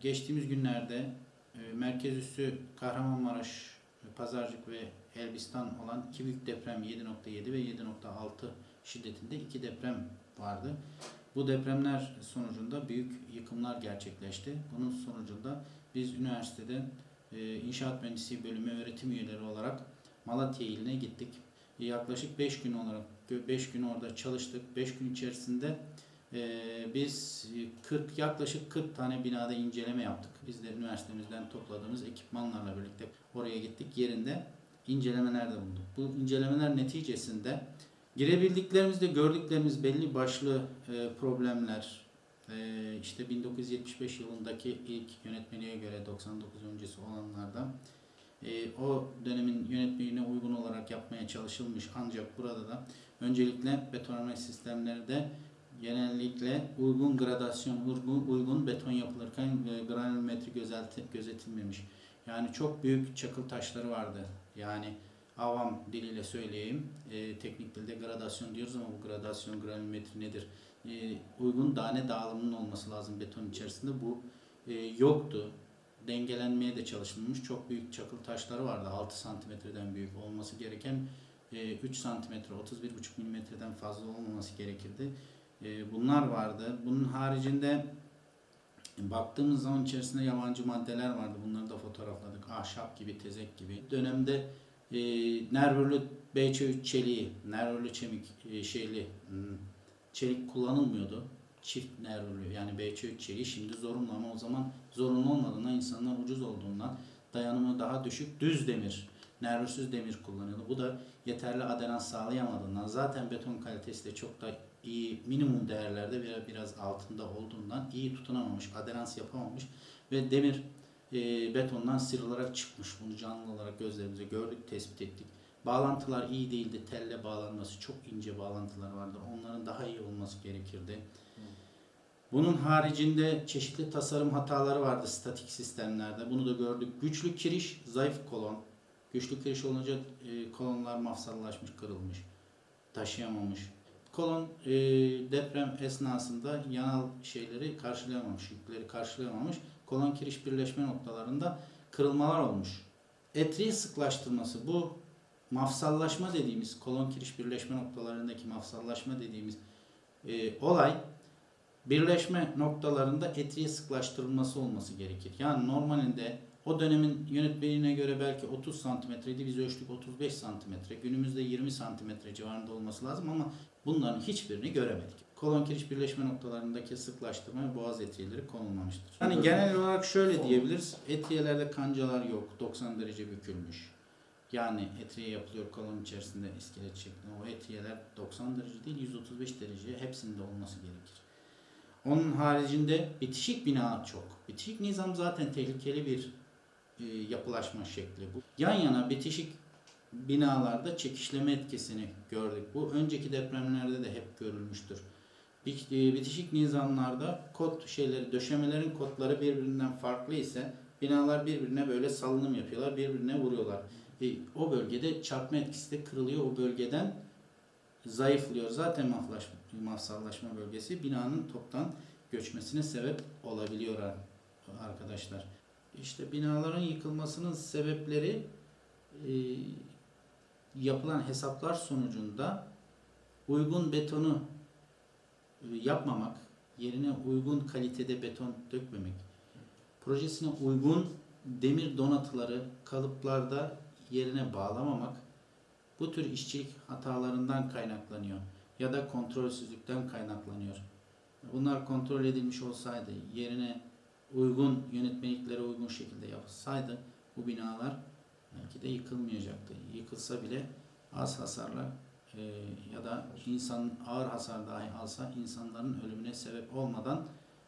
geçtiğimiz günlerde e, merkez üssü Kahramanmaraş, e, Pazarcık ve Elbistan olan iki büyük deprem 7.7 ve 7.6 şiddetinde iki deprem vardı. Bu depremler sonucunda büyük yıkımlar gerçekleşti. Bunun sonucunda biz üniversitede e, İnşaat Mühendisliği bölümü öğretim üyeleri olarak Malatya iline gittik. E, Yaklaşık 5 gün olarak 5 gün orada çalıştık. 5 gün içerisinde e, biz e, 40 yaklaşık 40 tane binada inceleme yaptık. Biz de üniversitemizden topladığımız ekipmanlarla birlikte oraya gittik. Yerinde incelemelerde bulunduk. Bu incelemeler neticesinde girebildiklerimizde gördüklerimiz belli başlı e, problemler, e, işte 1975 yılındaki ilk yönetmeliğe göre 99 öncesi olanlardan e, o dönemin yönetmeliğine uygun olarak yapmaya çalışılmış ancak burada da öncelikle betonarme sistemleri de genellikle uygun gradasyon, uygun, uygun beton yapılırken e, granülometri gözeti- gözetilmemiş. Yani çok büyük çakıl taşları vardı. Yani avam diliyle söyleyeyim. E, teknik dilde gradasyon diyoruz ama bu gradasyon granülometri nedir? E, uygun tane dağılımının olması lazım beton içerisinde. Bu e, yoktu. Dengelenmeye de çalışılmış. Çok büyük çakıl taşları vardı. 6 santimetreden büyük olması gereken e, 3 santimetre, 31,5 milimetreden fazla olmaması gerekirdi. E, bunlar vardı. Bunun haricinde baktığımız zaman içerisinde yabancı maddeler vardı. Bunları da fotoğrafladık. Ahşap gibi, tezek gibi. Dönemde e, nervürlü BC3 çeliği, nervürlü çemik e, şeyli hmm, çelik kullanılmıyordu. Çift nervürlü yani BC3 çeliği şimdi zorunlu ama o zaman zorunlu olmadığından insanlar ucuz olduğundan dayanımı daha düşük düz demir, nervüsüz demir kullanıyordu. Bu da yeterli aderans sağlayamadığından zaten beton kalitesi de çok da iyi minimum değerlerde biraz, biraz altında olduğundan iyi tutunamamış, aderans yapamamış ve demir e, betondan sıyrılarak çıkmış. Bunu canlı olarak gözlerimize gördük, tespit ettik. Bağlantılar iyi değildi. Telle bağlanması çok ince bağlantılar vardı. Onların daha iyi olması gerekirdi. Bunun haricinde çeşitli tasarım hataları vardı statik sistemlerde. Bunu da gördük. Güçlü kiriş, zayıf kolon. Güçlü kiriş olunca e, kolonlar mafsallaşmış, kırılmış, taşıyamamış. Kolon e, deprem esnasında yanal şeyleri karşılayamamış, yükleri karşılayamamış. Kolon kiriş birleşme noktalarında kırılmalar olmuş. Etriği sıklaştırması bu mafsallaşma dediğimiz kolon kiriş birleşme noktalarındaki mafsallaşma dediğimiz e, olay birleşme noktalarında etriği sıklaştırılması olması gerekir. Yani normalinde o dönemin yönetmeliğine göre belki 30 santimetreydi. Biz ölçtük 35 santimetre. Günümüzde 20 santimetre civarında olması lazım ama bunların hiçbirini göremedik. Kolon kiriş birleşme noktalarındaki sıklaştırmaya boğaz etiyeleri konulmamıştır. Yani genel olarak şöyle diyebiliriz. Etiyelerde kancalar yok. 90 derece bükülmüş. Yani etiye yapılıyor kolon içerisinde iskelet şeklinde. O etiyeler 90 derece değil 135 derece hepsinde olması gerekir. Onun haricinde bitişik bina çok. Bitişik nizam zaten tehlikeli bir yapılaşma şekli bu. Yan yana bitişik binalarda çekişleme etkisini gördük. Bu önceki depremlerde de hep görülmüştür. E, Bitişik nizamlarda kod şeyleri, döşemelerin kodları birbirinden farklı ise binalar birbirine böyle salınım yapıyorlar, birbirine vuruyorlar. E, o bölgede çarpma etkisi de kırılıyor. O bölgeden zayıflıyor. Zaten maflaşma, mafsallaşma bölgesi binanın toptan göçmesine sebep olabiliyor ar- arkadaşlar. İşte binaların yıkılmasının sebepleri e, yapılan hesaplar sonucunda uygun betonu e, yapmamak, yerine uygun kalitede beton dökmemek, projesine uygun demir donatıları kalıplarda yerine bağlamamak bu tür işçilik hatalarından kaynaklanıyor ya da kontrolsüzlükten kaynaklanıyor. Bunlar kontrol edilmiş olsaydı, yerine uygun yönetmeliklere uygun şekilde yapılsaydı bu binalar belki de yıkılmayacaktı. Yıkılsa bile az hasarla e, ya da insan ağır hasar dahi alsa insanların ölümüne sebep olmadan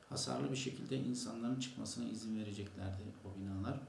hasarlı bir şekilde insanların çıkmasına izin vereceklerdi o binalar.